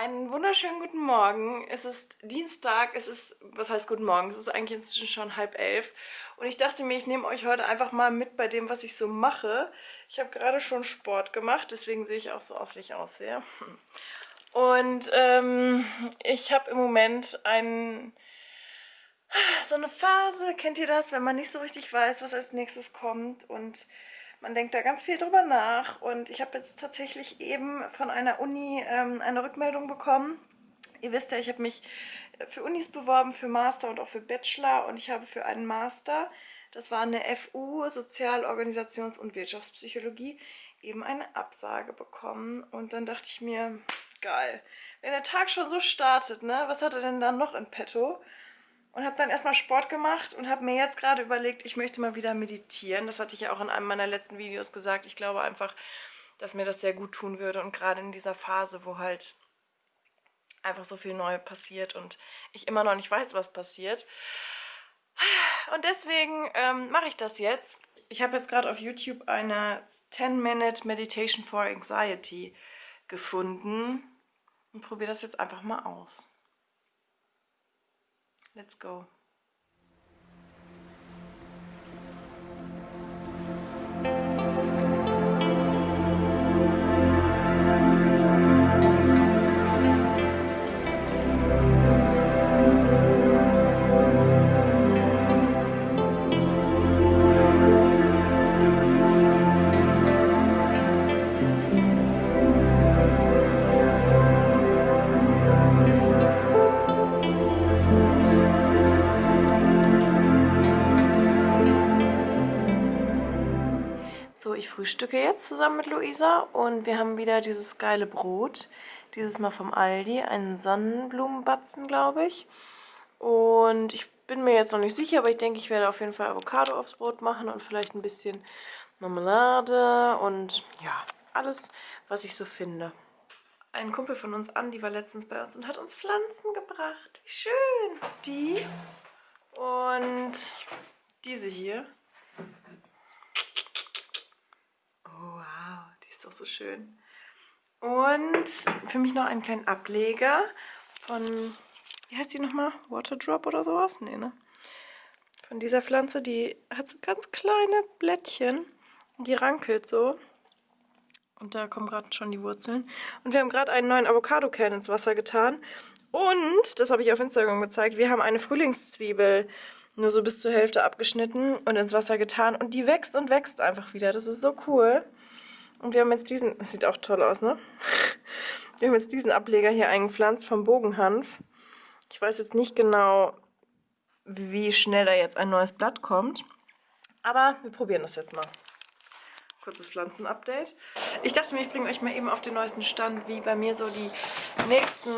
Einen wunderschönen guten Morgen. Es ist Dienstag, es ist, was heißt guten Morgen? Es ist eigentlich inzwischen schon halb elf. Und ich dachte mir, ich nehme euch heute einfach mal mit bei dem, was ich so mache. Ich habe gerade schon Sport gemacht, deswegen sehe ich auch so aus, wie ich aussehe. Und ähm, ich habe im Moment ein, so eine Phase, kennt ihr das, wenn man nicht so richtig weiß, was als nächstes kommt und man denkt da ganz viel drüber nach und ich habe jetzt tatsächlich eben von einer Uni ähm, eine Rückmeldung bekommen. Ihr wisst ja, ich habe mich für Unis beworben, für Master und auch für Bachelor und ich habe für einen Master, das war eine FU, Sozial-, Organisations- und Wirtschaftspsychologie, eben eine Absage bekommen und dann dachte ich mir, geil, wenn der Tag schon so startet, ne, was hat er denn dann noch in petto? Und habe dann erstmal Sport gemacht und habe mir jetzt gerade überlegt, ich möchte mal wieder meditieren. Das hatte ich ja auch in einem meiner letzten Videos gesagt. Ich glaube einfach, dass mir das sehr gut tun würde und gerade in dieser Phase, wo halt einfach so viel neu passiert und ich immer noch nicht weiß, was passiert. Und deswegen ähm, mache ich das jetzt. Ich habe jetzt gerade auf YouTube eine 10-Minute Meditation for Anxiety gefunden und probiere das jetzt einfach mal aus. Let's go. Frühstücke jetzt zusammen mit Luisa und wir haben wieder dieses geile Brot. Dieses Mal vom Aldi, einen Sonnenblumenbatzen, glaube ich. Und ich bin mir jetzt noch nicht sicher, aber ich denke, ich werde auf jeden Fall Avocado aufs Brot machen und vielleicht ein bisschen Marmelade und ja, alles, was ich so finde. Ein Kumpel von uns, Andi, war letztens bei uns und hat uns Pflanzen gebracht. Wie schön! Die und diese hier. Oh, wow, die ist doch so schön. Und für mich noch einen kleinen Ableger von, wie heißt die nochmal? Waterdrop oder sowas? Nee, ne? Von dieser Pflanze, die hat so ganz kleine Blättchen. Die rankelt so. Und da kommen gerade schon die Wurzeln. Und wir haben gerade einen neuen Avocado-Kern ins Wasser getan. Und, das habe ich auf Instagram gezeigt, wir haben eine Frühlingszwiebel nur so bis zur Hälfte abgeschnitten und ins Wasser getan. Und die wächst und wächst einfach wieder. Das ist so cool. Und wir haben jetzt diesen, das sieht auch toll aus, ne? Wir haben jetzt diesen Ableger hier eingepflanzt vom Bogenhanf. Ich weiß jetzt nicht genau, wie schnell da jetzt ein neues Blatt kommt. Aber wir probieren das jetzt mal. Kurzes Pflanzenupdate. Ich dachte mir, ich bringe euch mal eben auf den neuesten Stand, wie bei mir so die nächsten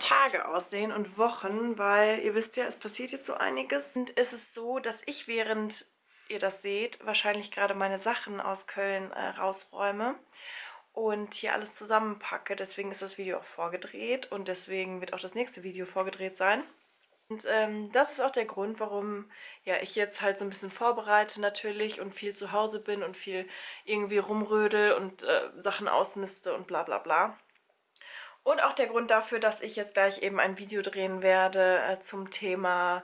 Tage aussehen und Wochen, weil ihr wisst ja, es passiert jetzt so einiges. Und es ist so, dass ich während ihr das seht, wahrscheinlich gerade meine Sachen aus Köln äh, rausräume und hier alles zusammenpacke. Deswegen ist das Video auch vorgedreht und deswegen wird auch das nächste Video vorgedreht sein. Und ähm, das ist auch der Grund, warum ja, ich jetzt halt so ein bisschen vorbereite natürlich und viel zu Hause bin und viel irgendwie rumrödel und äh, Sachen ausmiste und bla bla bla. Und auch der Grund dafür, dass ich jetzt gleich eben ein Video drehen werde äh, zum Thema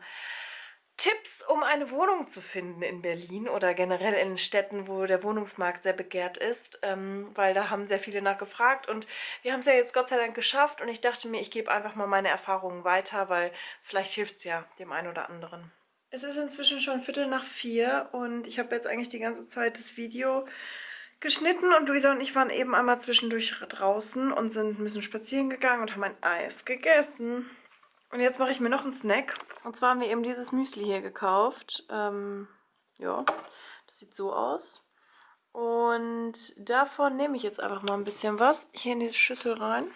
Tipps, um eine Wohnung zu finden in Berlin oder generell in Städten, wo der Wohnungsmarkt sehr begehrt ist, ähm, weil da haben sehr viele nachgefragt und wir haben es ja jetzt Gott sei Dank geschafft und ich dachte mir, ich gebe einfach mal meine Erfahrungen weiter, weil vielleicht hilft es ja dem einen oder anderen. Es ist inzwischen schon Viertel nach vier und ich habe jetzt eigentlich die ganze Zeit das Video geschnitten und Luisa und ich waren eben einmal zwischendurch draußen und sind ein bisschen spazieren gegangen und haben ein Eis gegessen. Und jetzt mache ich mir noch einen Snack. Und zwar haben wir eben dieses Müsli hier gekauft. Ähm, ja, das sieht so aus. Und davon nehme ich jetzt einfach mal ein bisschen was hier in diese Schüssel rein.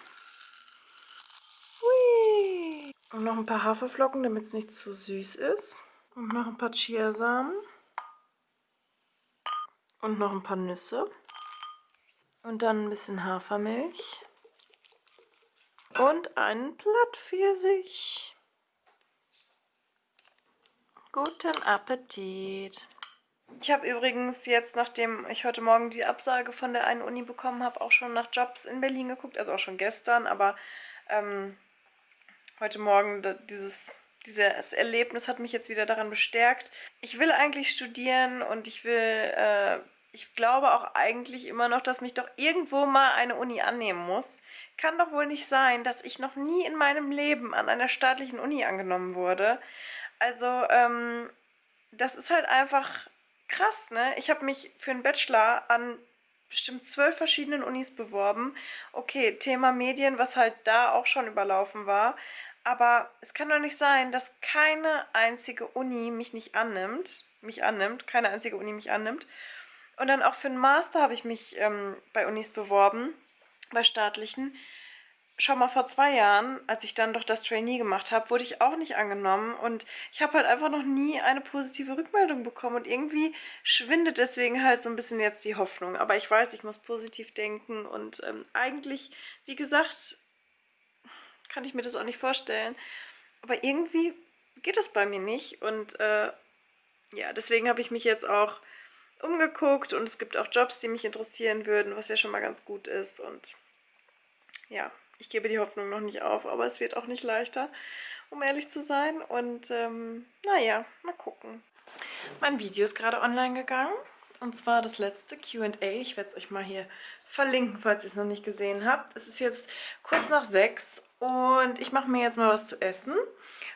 Hui. Und noch ein paar Haferflocken, damit es nicht zu süß ist. Und noch ein paar Chiasamen. Und noch ein paar Nüsse. Und dann ein bisschen Hafermilch und einen Plattpfirsich. Guten Appetit! Ich habe übrigens jetzt, nachdem ich heute Morgen die Absage von der einen Uni bekommen habe, auch schon nach Jobs in Berlin geguckt. Also auch schon gestern, aber ähm, heute Morgen dieses, dieses Erlebnis hat mich jetzt wieder daran bestärkt. Ich will eigentlich studieren und ich will, äh, ich glaube auch eigentlich immer noch, dass mich doch irgendwo mal eine Uni annehmen muss. Kann doch wohl nicht sein, dass ich noch nie in meinem Leben an einer staatlichen Uni angenommen wurde. Also, ähm, das ist halt einfach krass, ne? Ich habe mich für einen Bachelor an bestimmt zwölf verschiedenen Unis beworben. Okay, Thema Medien, was halt da auch schon überlaufen war. Aber es kann doch nicht sein, dass keine einzige Uni mich nicht annimmt, mich annimmt, keine einzige Uni mich annimmt. Und dann auch für einen Master habe ich mich ähm, bei Unis beworben, bei staatlichen. Schon mal vor zwei Jahren, als ich dann doch das Trainee gemacht habe, wurde ich auch nicht angenommen. Und ich habe halt einfach noch nie eine positive Rückmeldung bekommen. Und irgendwie schwindet deswegen halt so ein bisschen jetzt die Hoffnung. Aber ich weiß, ich muss positiv denken. Und ähm, eigentlich, wie gesagt, kann ich mir das auch nicht vorstellen. Aber irgendwie geht das bei mir nicht. Und äh, ja, deswegen habe ich mich jetzt auch umgeguckt. Und es gibt auch Jobs, die mich interessieren würden, was ja schon mal ganz gut ist. Und ja, ich gebe die Hoffnung noch nicht auf, aber es wird auch nicht leichter, um ehrlich zu sein. Und ähm, naja, mal gucken. Mein Video ist gerade online gegangen. Und zwar das letzte Q&A. Ich werde es euch mal hier verlinken, falls ihr es noch nicht gesehen habt. Es ist jetzt kurz nach sechs und ich mache mir jetzt mal was zu essen,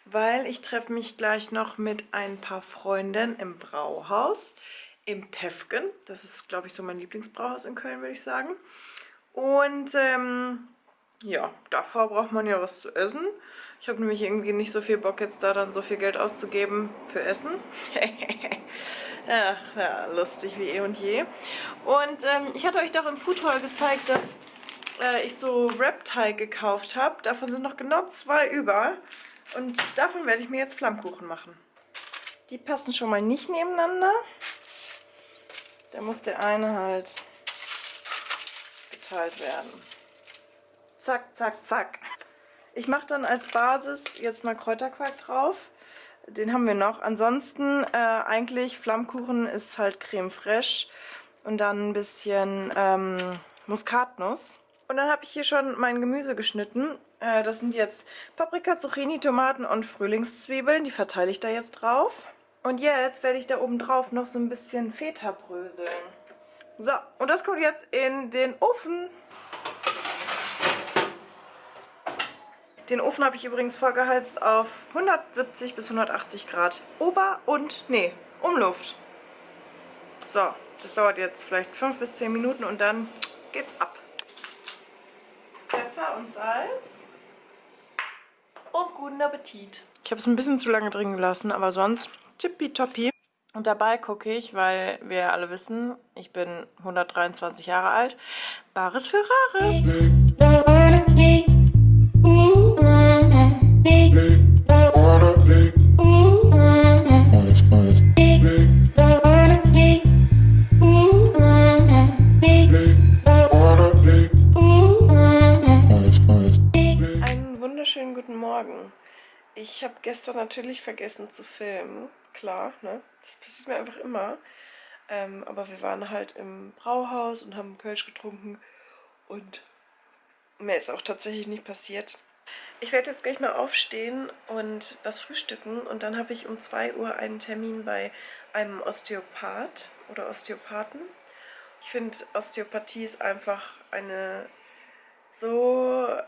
weil ich treffe mich gleich noch mit ein paar Freunden im Brauhaus im Pefken. Das ist, glaube ich, so mein Lieblingsbrauhaus in Köln, würde ich sagen. Und ähm, ja, davor braucht man ja was zu essen. Ich habe nämlich irgendwie nicht so viel Bock jetzt da dann so viel Geld auszugeben für Essen. Ach, ja, lustig wie eh und je. Und ähm, ich hatte euch doch im Food Hall gezeigt, dass äh, ich so Wrap-Teig gekauft habe. Davon sind noch genau zwei über. Und davon werde ich mir jetzt Flammkuchen machen. Die passen schon mal nicht nebeneinander. Da muss der eine halt geteilt werden zack, zack, zack. Ich mache dann als Basis jetzt mal Kräuterquark drauf. Den haben wir noch. Ansonsten äh, eigentlich Flammkuchen ist halt Creme fraiche und dann ein bisschen ähm, Muskatnuss. Und dann habe ich hier schon mein Gemüse geschnitten. Äh, das sind jetzt Paprika, Zucchini, Tomaten und Frühlingszwiebeln. Die verteile ich da jetzt drauf. Und jetzt werde ich da oben drauf noch so ein bisschen Feta bröseln. So, und das kommt jetzt in den Ofen. Den Ofen habe ich übrigens vorgeheizt auf 170 bis 180 Grad. Ober- und, nee, Umluft. So, das dauert jetzt vielleicht 5 bis 10 Minuten und dann geht's ab. Pfeffer und Salz. Und guten Appetit. Ich habe es ein bisschen zu lange drin gelassen, aber sonst tippitoppi. Und dabei gucke ich, weil wir alle wissen, ich bin 123 Jahre alt, Bares für Rares. Ich habe gestern natürlich vergessen zu filmen, klar, ne? Das passiert mir einfach immer. Ähm, aber wir waren halt im Brauhaus und haben Kölsch getrunken und mehr ist auch tatsächlich nicht passiert. Ich werde jetzt gleich mal aufstehen und was frühstücken und dann habe ich um 2 Uhr einen Termin bei einem Osteopath oder Osteopathen. Ich finde, Osteopathie ist einfach eine so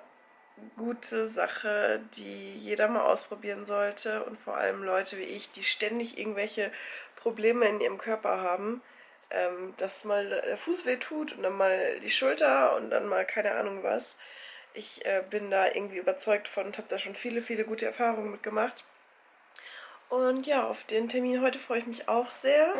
gute Sache, die jeder mal ausprobieren sollte und vor allem Leute wie ich, die ständig irgendwelche Probleme in ihrem Körper haben, ähm, dass mal der Fuß weh tut und dann mal die Schulter und dann mal keine Ahnung was. Ich äh, bin da irgendwie überzeugt von und habe da schon viele, viele gute Erfahrungen mitgemacht. Und ja, auf den Termin heute freue ich mich auch sehr.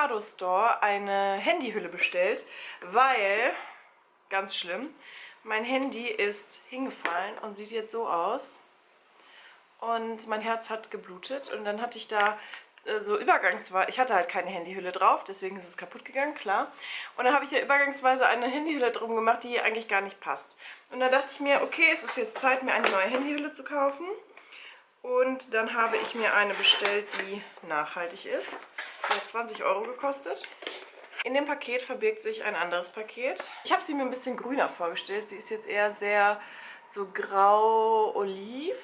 Bei Avocado Store eine Handyhülle bestellt, weil, ganz schlimm, mein Handy ist hingefallen und sieht jetzt so aus. Und mein Herz hat geblutet und dann hatte ich da äh, so übergangsweise, ich hatte halt keine Handyhülle drauf, deswegen ist es kaputt gegangen, klar. Und dann habe ich ja übergangsweise eine Handyhülle drum gemacht, die eigentlich gar nicht passt. Und dann dachte ich mir, okay, es ist jetzt Zeit, mir eine neue Handyhülle zu kaufen. Und dann habe ich mir eine bestellt, die nachhaltig ist. Hat 20 Euro gekostet. In dem Paket verbirgt sich ein anderes Paket. Ich habe sie mir ein bisschen grüner vorgestellt. Sie ist jetzt eher sehr so grau-oliv.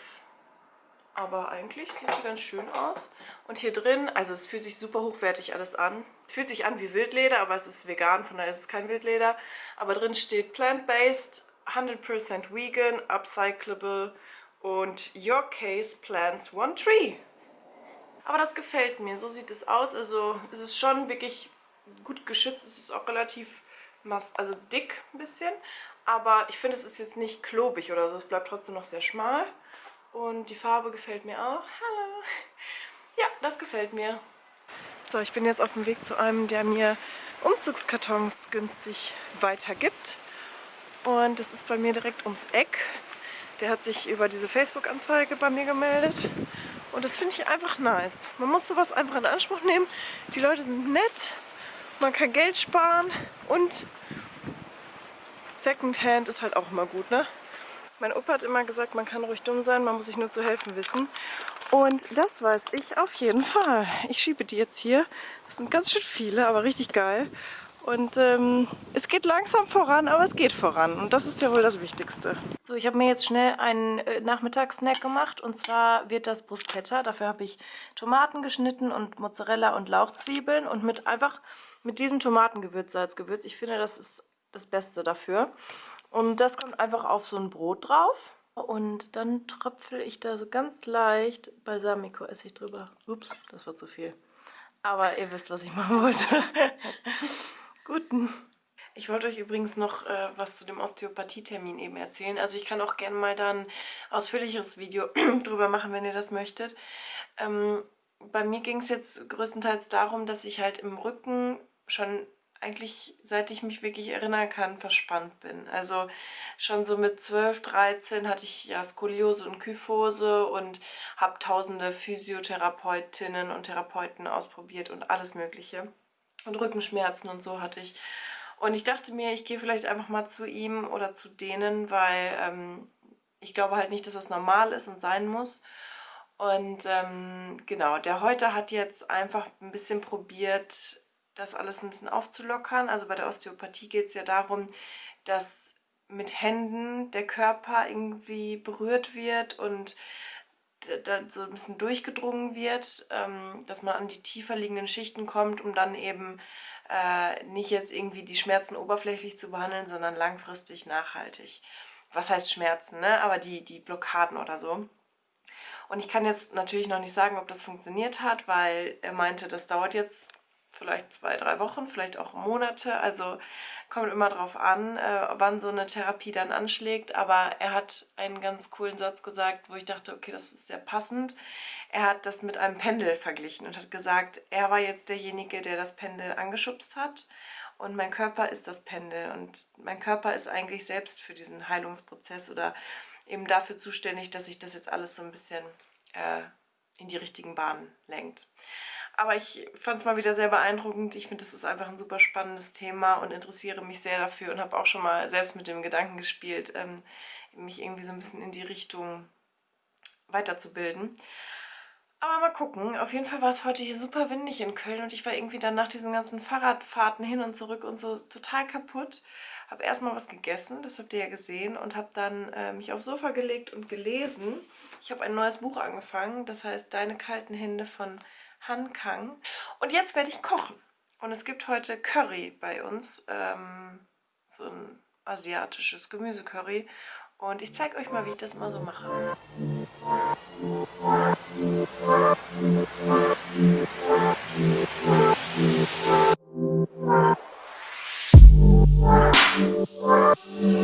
Aber eigentlich sieht sie ganz schön aus. Und hier drin, also es fühlt sich super hochwertig alles an. Es fühlt sich an wie Wildleder, aber es ist vegan, von daher ist es kein Wildleder. Aber drin steht plant-based, 100% vegan, upcyclable und Your Case Plants One Tree. Aber das gefällt mir, so sieht es aus. Also es ist schon wirklich gut geschützt, es ist auch relativ also dick ein bisschen. Aber ich finde, es ist jetzt nicht klobig oder so, es bleibt trotzdem noch sehr schmal. Und die Farbe gefällt mir auch. Hallo! Ja, das gefällt mir. So, ich bin jetzt auf dem Weg zu einem, der mir Umzugskartons günstig weitergibt. Und das ist bei mir direkt ums Eck. Der hat sich über diese Facebook-Anzeige bei mir gemeldet. Und das finde ich einfach nice. Man muss sowas einfach in Anspruch nehmen. Die Leute sind nett, man kann Geld sparen und Secondhand ist halt auch immer gut, ne? Mein Opa hat immer gesagt, man kann ruhig dumm sein, man muss sich nur zu helfen wissen. Und das weiß ich auf jeden Fall. Ich schiebe die jetzt hier. Das sind ganz schön viele, aber richtig geil. Und ähm, es geht langsam voran, aber es geht voran. Und das ist ja wohl das Wichtigste. So, ich habe mir jetzt schnell einen äh, Nachmittagssnack gemacht. Und zwar wird das Bruschetta. Dafür habe ich Tomaten geschnitten und Mozzarella und Lauchzwiebeln. Und mit einfach mit diesem Tomatengewürz, Salzgewürz. Ich finde, das ist das Beste dafür. Und das kommt einfach auf so ein Brot drauf. Und dann tröpfel ich da so ganz leicht Balsamico-Essig drüber. Ups, das war zu viel. Aber ihr wisst, was ich machen wollte. Ich wollte euch übrigens noch äh, was zu dem Osteopathie-Termin eben erzählen. Also ich kann auch gerne mal dann ein ausführlicheres Video drüber machen, wenn ihr das möchtet. Ähm, bei mir ging es jetzt größtenteils darum, dass ich halt im Rücken schon eigentlich, seit ich mich wirklich erinnern kann, verspannt bin. Also schon so mit 12, 13 hatte ich ja Skoliose und Kyphose und habe tausende Physiotherapeutinnen und Therapeuten ausprobiert und alles mögliche und Rückenschmerzen und so hatte ich. Und ich dachte mir, ich gehe vielleicht einfach mal zu ihm oder zu denen, weil ähm, ich glaube halt nicht, dass das normal ist und sein muss. Und ähm, genau, der heute hat jetzt einfach ein bisschen probiert, das alles ein bisschen aufzulockern. Also bei der Osteopathie geht es ja darum, dass mit Händen der Körper irgendwie berührt wird und so ein bisschen durchgedrungen wird, ähm, dass man an die tiefer liegenden Schichten kommt, um dann eben äh, nicht jetzt irgendwie die Schmerzen oberflächlich zu behandeln, sondern langfristig nachhaltig. Was heißt Schmerzen, ne? Aber die, die Blockaden oder so. Und ich kann jetzt natürlich noch nicht sagen, ob das funktioniert hat, weil er meinte, das dauert jetzt vielleicht zwei, drei Wochen, vielleicht auch Monate. Also kommt immer drauf an, äh, wann so eine Therapie dann anschlägt. Aber er hat einen ganz coolen Satz gesagt, wo ich dachte, okay, das ist sehr passend. Er hat das mit einem Pendel verglichen und hat gesagt, er war jetzt derjenige, der das Pendel angeschubst hat. Und mein Körper ist das Pendel. Und mein Körper ist eigentlich selbst für diesen Heilungsprozess oder eben dafür zuständig, dass sich das jetzt alles so ein bisschen äh, in die richtigen Bahnen lenkt. Aber ich fand es mal wieder sehr beeindruckend. Ich finde, das ist einfach ein super spannendes Thema und interessiere mich sehr dafür und habe auch schon mal selbst mit dem Gedanken gespielt, ähm, mich irgendwie so ein bisschen in die Richtung weiterzubilden. Aber mal gucken. Auf jeden Fall war es heute hier super windig in Köln und ich war irgendwie dann nach diesen ganzen Fahrradfahrten hin und zurück und so total kaputt. Habe erstmal was gegessen, das habt ihr ja gesehen, und habe dann äh, mich aufs Sofa gelegt und gelesen. Ich habe ein neues Buch angefangen, das heißt Deine kalten Hände von Hankang. Und jetzt werde ich kochen. Und es gibt heute Curry bei uns, ähm, so ein asiatisches Gemüsecurry. Und ich zeige euch mal, wie ich das mal so mache. Musik